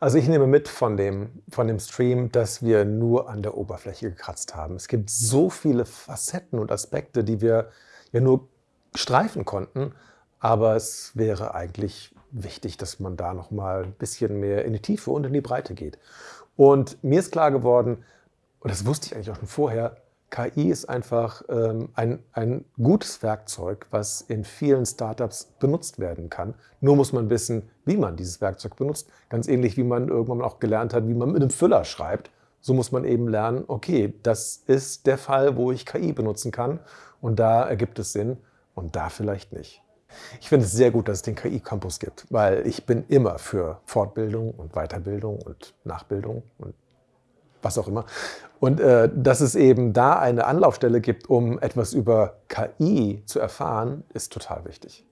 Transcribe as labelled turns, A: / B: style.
A: Also ich nehme mit von dem, von dem Stream, dass wir nur an der Oberfläche gekratzt haben. Es gibt so viele Facetten und Aspekte, die wir ja nur streifen konnten, aber es wäre eigentlich wichtig, dass man da noch mal ein bisschen mehr in die Tiefe und in die Breite geht. Und mir ist klar geworden, und das wusste ich eigentlich auch schon vorher, KI ist einfach ähm, ein, ein gutes Werkzeug, was in vielen Startups benutzt werden kann. Nur muss man wissen, wie man dieses Werkzeug benutzt. Ganz ähnlich wie man irgendwann auch gelernt hat, wie man mit einem Füller schreibt. So muss man eben lernen, okay, das ist der Fall, wo ich KI benutzen kann und da ergibt es Sinn und da vielleicht nicht. Ich finde es sehr gut, dass es den KI-Campus gibt, weil ich bin immer für Fortbildung und Weiterbildung und Nachbildung und was auch immer. Und äh, dass es eben da eine Anlaufstelle gibt, um etwas über KI zu erfahren, ist total wichtig.